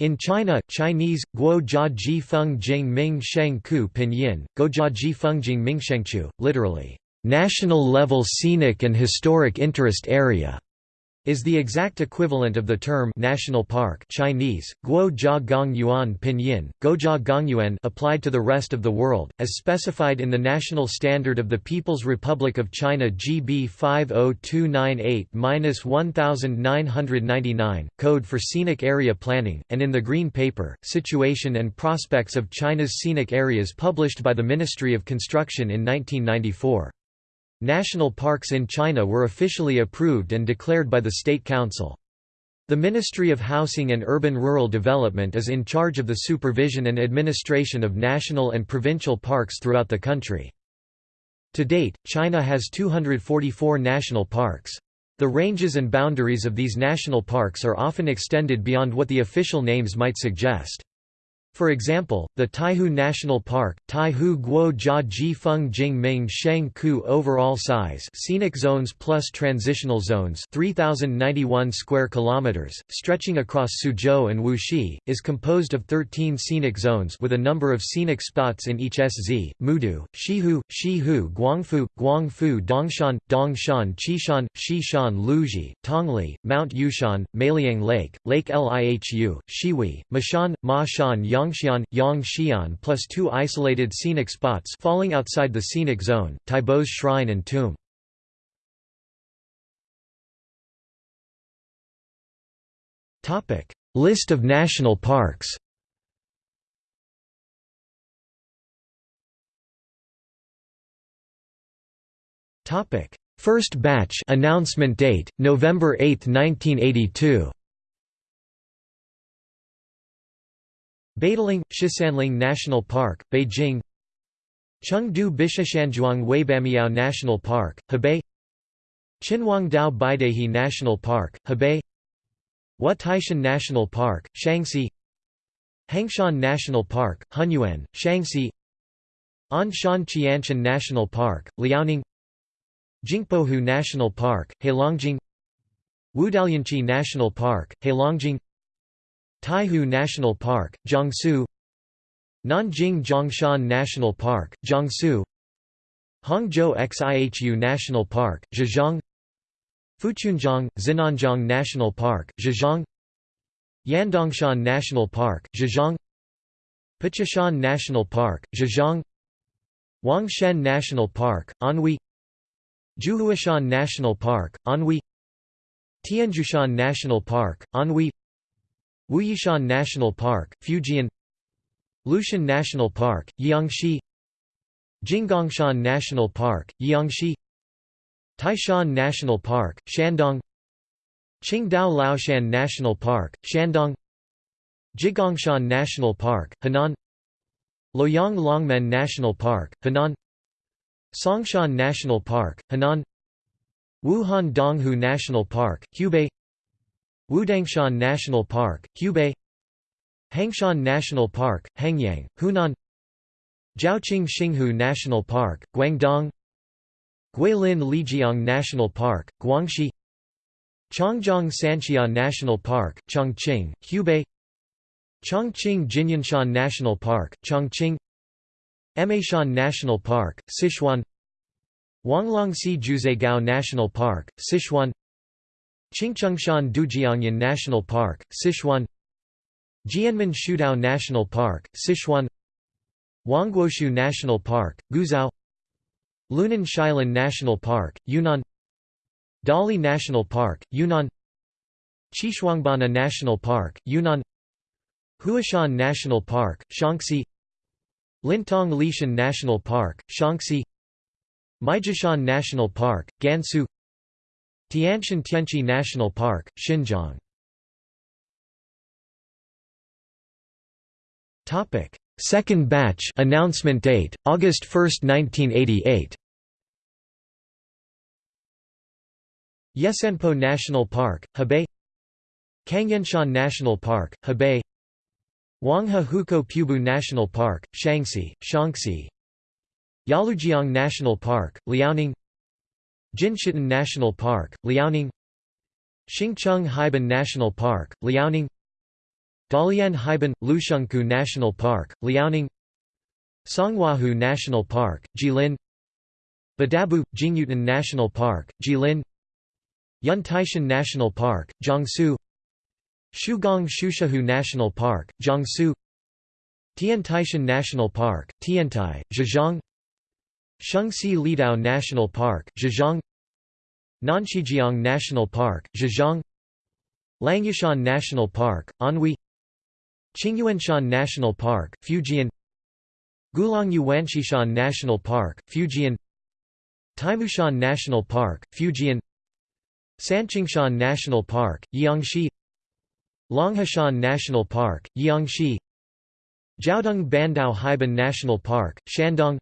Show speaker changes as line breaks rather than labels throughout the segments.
In China, Chinese, guo jia ji feng jing ming sheng ku pinyin, Guo jia ji feng jing ming shengchu, literally, national level scenic and historic interest area is the exact equivalent of the term national park Chinese, Guo Jia Gong Yuan Pinyin, Guojia Gongyuan applied to the rest of the world, as specified in the National Standard of the People's Republic of China GB 50298-1999, Code for Scenic Area Planning, and in the Green Paper, Situation and Prospects of China's Scenic Areas published by the Ministry of Construction in 1994. National parks in China were officially approved and declared by the State Council. The Ministry of Housing and Urban-Rural Development is in charge of the supervision and administration of national and provincial parks throughout the country. To date, China has 244 national parks. The ranges and boundaries of these national parks are often extended beyond what the official names might suggest. For example, the Taihu National Park, Taihu Guo Jia Ji Feng Jing Ming Sheng Ku overall size scenic zones plus transitional zones 3091 square kilometers, stretching across Suzhou and Wuxi, is composed of 13 scenic zones with a number of scenic spots in each SZ, Mudu, Shihu, Shihu Guangfu, Guangfu Dongshan, Dongshan Qishan, Xishan Luji, Tongli, Mount Yushan, Mailiang Lake, Lake Lihu, Shiwi, Mashan, Mashan, Yang Yangxian, Yangxian plus two isolated scenic spots falling outside the scenic zone, Taibo's Shrine and Tomb. List of national parks First batch announcement date November 8, 1982 Badaling, Shisanling National Park, Beijing. Chengde Bishushanzhuang Waibamiao National Park, Hebei. Qinhuangdao Beidaihe National Park, Hebei. Taishan National Park, Shanxi. Hengshan National Park, Hunyuan, Shanxi. Anshan Qianshan National Park, Liaoning. Jingpohu National Park, Heilongjiang. Wudalianchi National Park, Heilongjiang Taihu National Park, Jiangsu Nanjing Zhongshan National Park, Jiangsu Hangzhou Xihu National Park, Zhejiang Fuchunjiang, Xin'anjiang National Park, Zhejiang Yandangshan National Park, Zhejiang Pichishan National Park, Zhejiang Huangshan National Park, Anhui Jiuhuashan National Park, Anhui Tianzhushan National Park, Anhui Wuyishan National Park, Fujian Lushan National Park, Jiangxi Jinggangshan National Park, Jiangxi Taishan National Park, Shandong Qingdao Laoshan National Park, Shandong Jigongshan National Park, Henan Luoyang Longmen National Park, Henan Songshan National Park, Henan Wuhan Donghu National Park, Hubei Wudangshan National Park, Hubei Hengshan National Park, Hengyang, Hunan Zhaoqing Xinghu National Park, Guangdong Guilin Lijiang National Park, Guangxi Changjiang Sanxia National Park, Chongqing, Hubei Chongqing Jinyunshan National Park, Chongqing Emeishan National Park, Sichuan Wanglongxi Juzegao National Park, Sichuan Qingchengshan Dujiangyan National Park, Sichuan Jianmen Shudao National Park, Sichuan Huangguoshu National Park, Guizhou Lunan Shilin National Park, Yunnan Dali National Park, Yunnan Xishuangbanna National Park, Yunnan Huashan National Park, Shaanxi Lintong Lishan National Park, Shaanxi Maijishan National Park, Gansu Tianshan Tianchi National Park, Xinjiang. Second batch announcement date August 1, 1988. Yesanpo National Park, Hebei. Cangyanshan National Park, Hebei. Huanghe Hukou Pubu National Park, Shaanxi, Shaanxi. Yalujiang National Park, Liaoning Jinshitan National Park, Liaoning Xingcheng Haibin National Park, Liaoning Dalian Haibin – Lushunkou National Park, Liaoning Songhuahu National Park, Jilin Badabu – Jingyuetan National Park, Jilin Yuntaishan National Park, Jiangsu Shugang Shouxihu National Park, Jiangsu Tiantaishan National Park, Tiantai, Zhejiang Shengsi Liedao National Park, Zhejiang. Nanxijiang National Park, Zhejiang. Langyashan National Park, Anhui. Qingyuanshan National Park, Fujian. Gulangyu Wanshishan National Park, Fujian. Taimushan National Park, Fujian. Sanqingshan National Park, Jiangxi Longhushan National Park, Jiangxi Jiaodong Bandao Haibin National Park, Shandong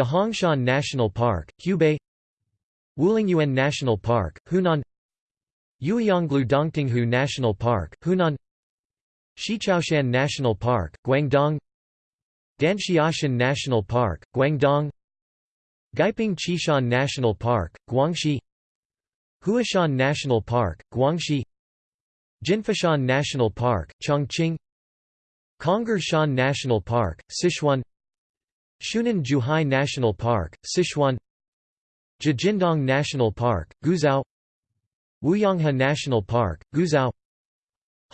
Dahongshan National Park, Hubei Wulingyuan National Park, Hunan Yueyanglou Dongtinghu National Park, Hunan Xiqiaoshan National Park, Guangdong Danxiashan National Park, Guangdong Guiping Xishan National Park, Guangxi Huashan National Park, Guangxi Jinfushan National Park, Chongqing Gongga Shan National Park, Sichuan Shunan Zhuhai National Park, Sichuan. Zhijindong National Park, Guizhou. Wuyanghe National Park, Guizhou.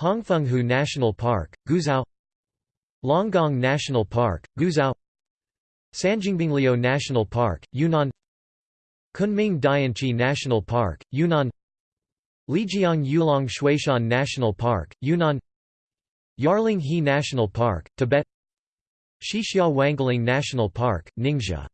Hongfenghu National Park, Guizhou. Longgong National Park, Guizhou. Sanjiangbingliu National Park, Yunnan. Kunming Dianchi National Park, Yunnan. Lijiang Yulong Xueshan National Park, Yunnan. Yarling He National Park, Tibet Xixia Wangling National Park, Ningxia.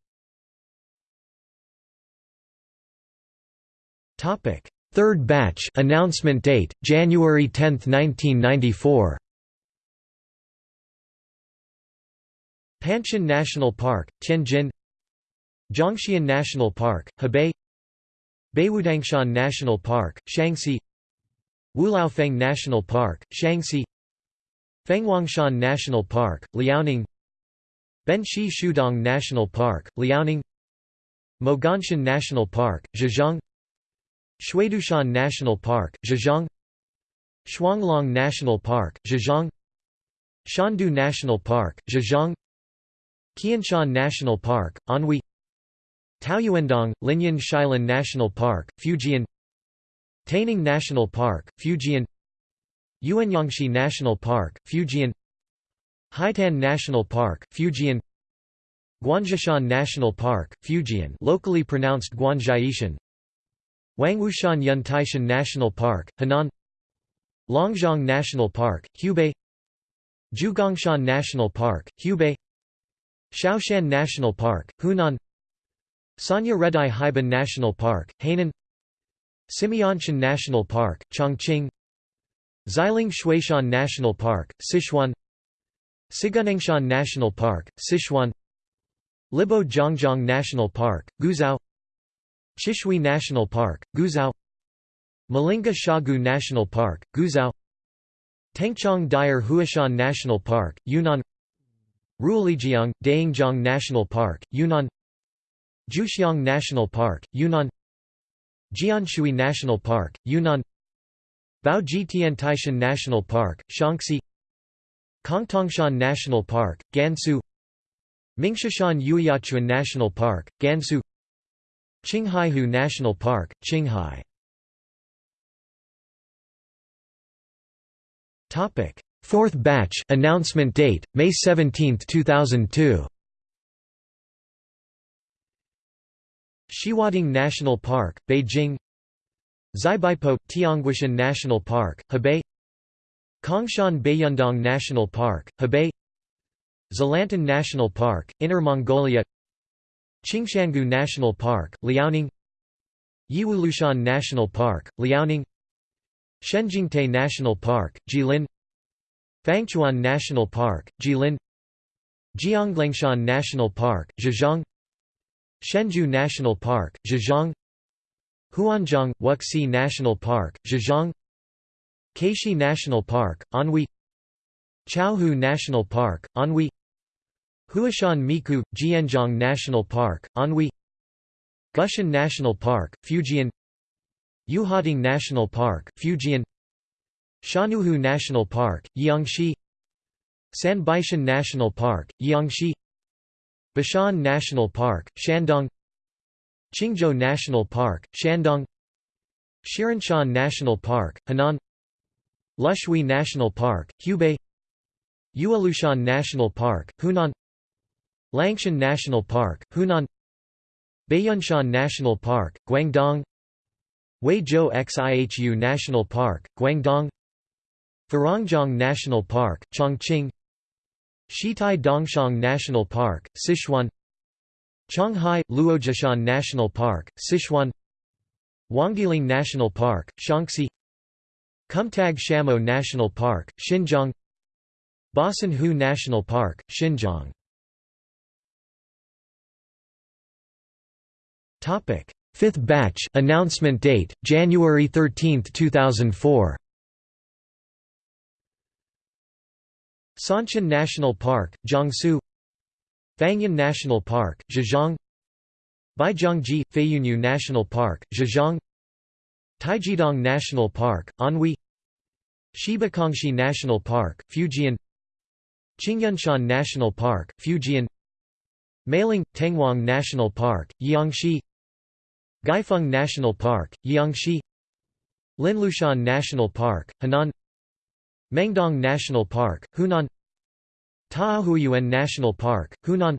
Third batch announcement date January 10, 1994 Panshan National Park Tianjin. Zhongxian National Park Hebei. Beiwudangshan National Park Shanxi. Wulaofeng National Park Shanxi. Fenghuangshan National Park Liaoning Benxi Shuidong National Park Liaoning Moganshan National Park Zhejiang Xuedoushan National Park, Zhejiang Shuanglong National Park, Zhejiang Xiandu National Park, Zhejiang Qianshan National Park, Anhui Taoyuandong, Linyan Shailan National Park, Fujian Taining National Park, Fujian Yuanyangxi National Park, Fujian Haitan National Park, Fujian Guanzhishan National Park, Fujian locally pronounced Guanzhaishan Wangwushan Yuntaishan National Park, Henan Longzhong National Park, Hubei Jiugongshan National Park, Hubei Shaoshan National Park, Hunan Sanya Redai Haibin National Park, Hainan Simianshan National Park, Chongqing Xiling Xueshan National Park, Sichuan Siguniangshan National Park, Sichuan Libo Zhangjiang National Park, Guizhou Chishui National Park, Guizhou Malinghe Xiagu National Park, Guizhou Tengchong Dire Huoshan National Park, Yunnan Ruilijiang, Dayingjiang National Park, Yunnan Jiuxiang National Park, Yunnan Jianshui National Park, Yunnan Baoji National Park, Shaanxi Kongtongshan National Park, Gansu Mingshashan Yueyaquan National Park, Gansu Qinghaihu National Park, Qinghai Fourth batch announcement date May 17, 2002. Xiwading National Park, Beijing. Xibaipo Tianguishan National Park, Hebei. Kongshan Baiyundong National Park, Hebei. Xalantan National Park, Inner Mongolia. Qingshangu National Park, Liaoning Yiwulushan National Park, Liaoning Shenjingtai National Park, Jilin Fangchuan National Park, Jilin Jianglangshan National Park, Zhejiang Shenzhou National Park, Zhejiang Huanzhong, Wuxi National Park, Zhejiang Keishi National Park, Anhui Chaohu National Park, Anhui Huashan Miku – Jianzhong National Park, Anhui Gushan National Park, Fujian Yuhading National Park, Fujian Shanuhu National Park, Jiangxi Sanbaishan National Park, Jiangxi Bashan National Park, Shandong Qingzhou National Park, Shandong Shirenshan National Park, Henan Lushui National Park, Hubei Yuelushan National Park, Hunan Langshan National Park, Hunan Baiyunshan National Park, Guangdong Huizhou Xihu National Park, Guangdong Faranjiang National Park, Chongqing Shitai Dongshang National Park, Sichuan Qionghai – Luojishan National Park, Sichuan Huangdiling National Park, Shaanxi Kumtag Shamo National Park, Xinjiang Basan Hu National Park, Xinjiang. Fifth batch announcement date, January 13, 2004 Sanshan National Park, Jiangsu Fangyan National Park, Zhejiang Baijiangji – Feiyunyu National Park, Zhejiang Taijidong National Park, Anhui Shibakongshi National Park, Fujian Qingyunshan National Park, Fujian Meiling – Tengwang National Park, Jiangxi Guifeng National Park, Jiangxi Linlushan National Park, Henan Mengdong National Park, Hunan Taohuayuan National Park, Hunan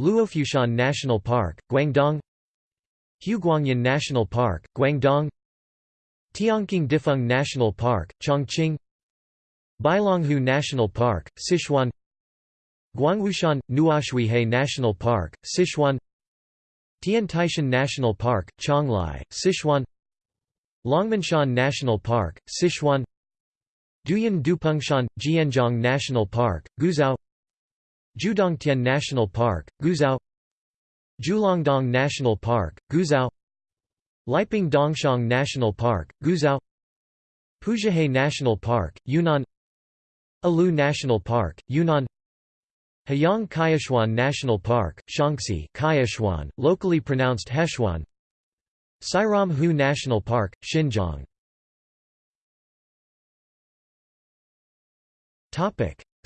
Luofushan National Park, Guangdong Huguangyan National Park, Guangdong Tiankeng Difeng National Park, Chongqing Bailonghu National Park, Sichuan Guangwushan – Nuoshuihe National Park, Sichuan Tiantaishan National Park, Qionglai, Sichuan Longmenshan National Park, Sichuan Duyun Doupengshan – Jianjiang National Park, Guizhou Jiudongtian National Park, Guizhou Jiulongdong National Park, Guizhou Liping Dongxiang National Park, Guizhou Pujihe National Park, Yunnan Alu National Park, Yunnan Hayang Kaiashuan National Park, Shaanxi Kaiashuan, locally pronounced Heshuan Sairam Hu National Park, Xinjiang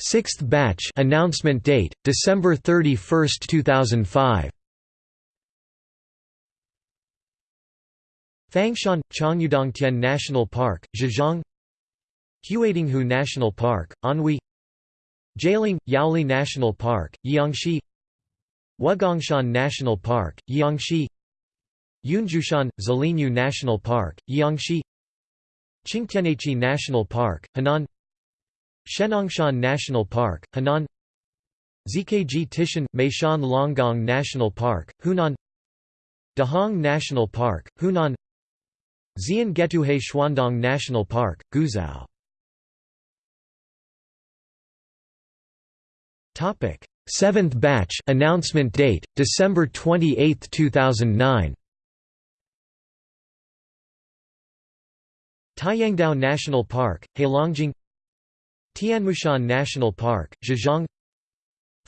Sixth batch announcement date December 31, 2005. Fangshan Chongyudongtian National Park, Zhejiang. Huadinghu National Park, Anhui. Jialing Yaoli National Park, Jiangxi. Wugongshan National Park, Jiangxi. Yunzhushan Zilinyu National Park, Jiangxi. Qingtianhechi National Park, Henan. Shenangshan National Park, Henan Zkg Tishan – Meishan Longgang National Park, Hunan Dahong National Park, Hunan Xian Getuhe Xuandong National Park, Guizhou. Topic: Seventh batch announcement date December 28, 2009 Taiyangdao National Park, Heilongjiang. Tianmushan National Park, Zhejiang.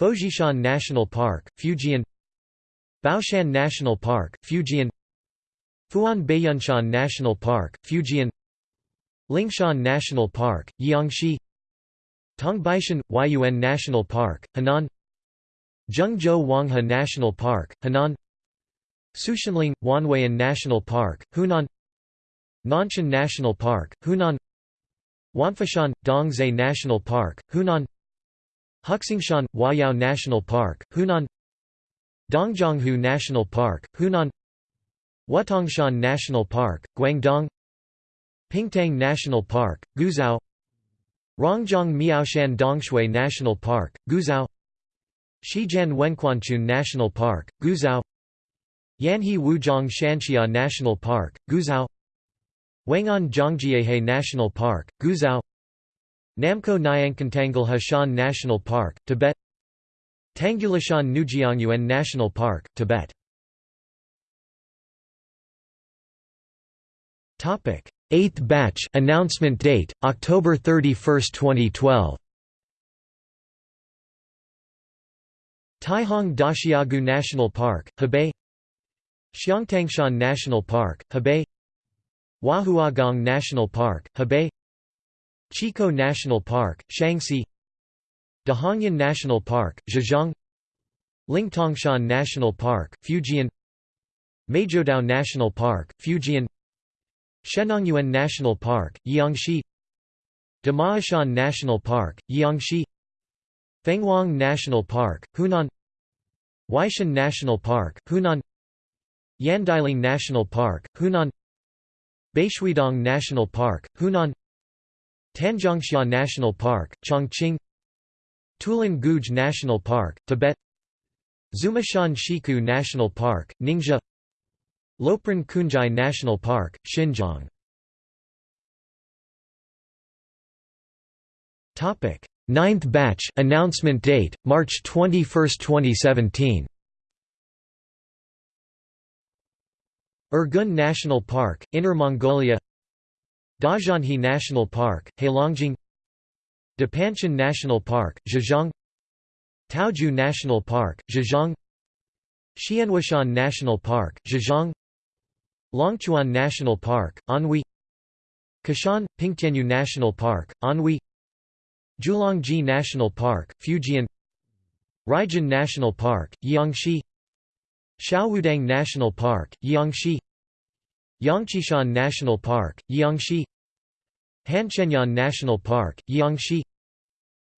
Fojishan National Park, Fujian. Baoshan National Park, Fujian Fuan Baiyunshan National Park, Fujian Lingshan National Park, Jiangxi Tongbaishan – Huaiyuan National Park, Henan Zhengzhou Huanghe National Park, Henan Suxianling – Wanhuayan National Park, Hunan Nanshan National Park, Hunan Wanfoshan – Dongzhe National Park, Hunan Huxingshan – Huayao National Park, Hunan Dongjianghu National Park, Hunan Wutongshan National Park, Guangdong Pingtang National Park, Guizhou Rongjiang Miaoshan Dongshui National Park, Guizhou Shiqian Wenquanqun National Park, Guizhou Yanhe Wuzhong Shanxia National Park, Guizhou Wangan Zhongjiehe National Park, Guizhou Namko Nyankantangal Hashan National Park, Tibet Tanggulashan Nujiangyuan National Park, Tibet Eighth batch announcement date, October 31, 2012 Taihang Daxiagu National Park, Hebei. Xiangtangshan National Park, Hebei. Huahuagong National Park, Hebei. Chico National Park, Shaanxi. Dahongyan National Park, Zhejiang. Lingtongshan National Park, Fujian. Meizhoudao National Park, Fujian Shennongyuan National Park, Jiangxi Damaashan National Park, Jiangxi Fenghuang National Park, Hunan. Weishan National Park, Hunan. Yandailing National Park, Hunan. Beishuidong National Park, Hunan. Tanjiangxia National Park, Chongqing. Tulin Guge National Park, Tibet. Xumishan Shiku National Park, Ningxia Lopran Kunjai National Park, Xinjiang. Topic: Ninth batch announcement date, March 21, 2017 Urgun National Park, Inner Mongolia. Dazhanhe National Park, Heilongjiang. Dapanshan National Park, Zhejiang. Taoju National Park, Zhejiang. Xianwushan National Park, Zhejiang Longchuan National Park, Anhui Kashan, Pingtianyu National Park, Anhui Jiulongji National Park, Fujian Ruijin National Park, Jiangxi Xiaowudang National Park, Jiangxi Yangqishan National Park, Jiangxi Hanxianyan National Park, Jiangxi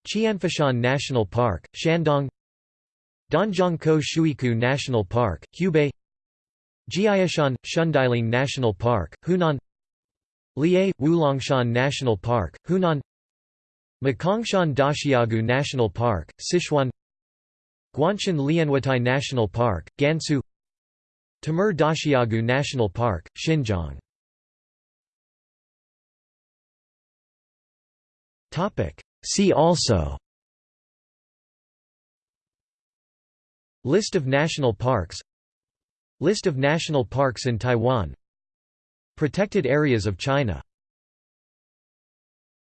Qianfoshan National Park, Shandong Danjiangkou Shuiku National Park, Hubei Jiaishan – Shundailing National Park, Hunan. Lié – Wulongshan National Park, Hunan. Makongshan Daxiagu National Park, Sichuan. Guanshan Lianhuatai National Park, Gansu. Timur Daxiagu National Park, Xinjiang. See also List of national parks List of national parks in Taiwan. Protected areas of China